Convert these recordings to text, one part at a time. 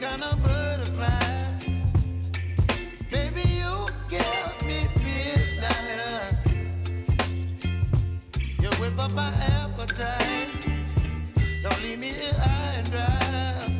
kind of butterfly. Baby, you give me. You whip up my appetite. Don't leave me here high and dry.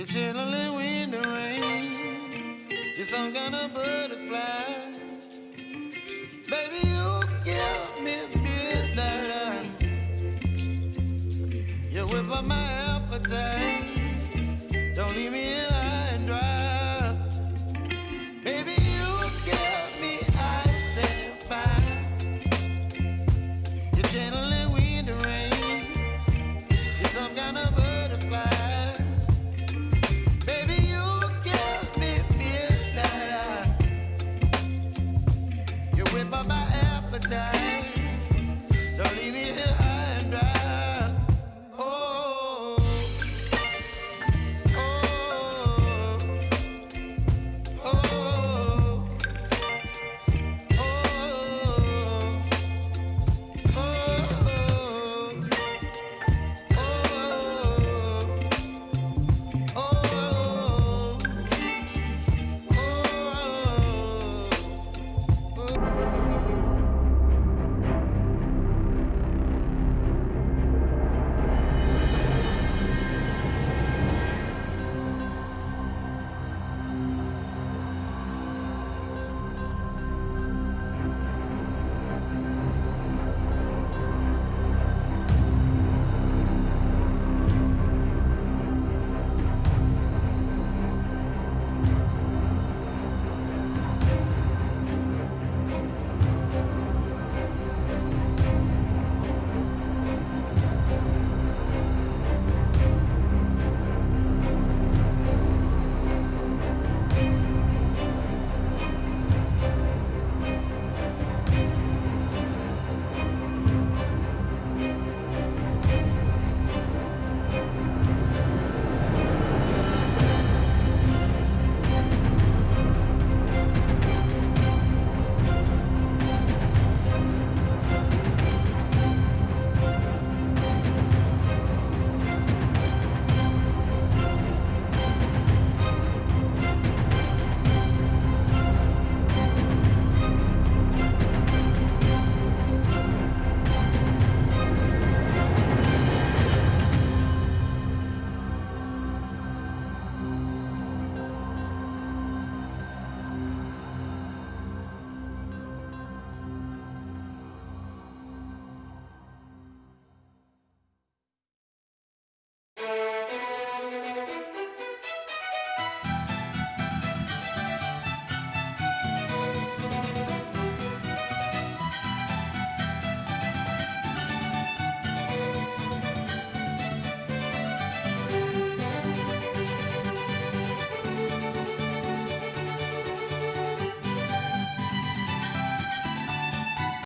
You're chilling when the rain. You're some kind of butterfly. Baby, you give me midnight. You whip up my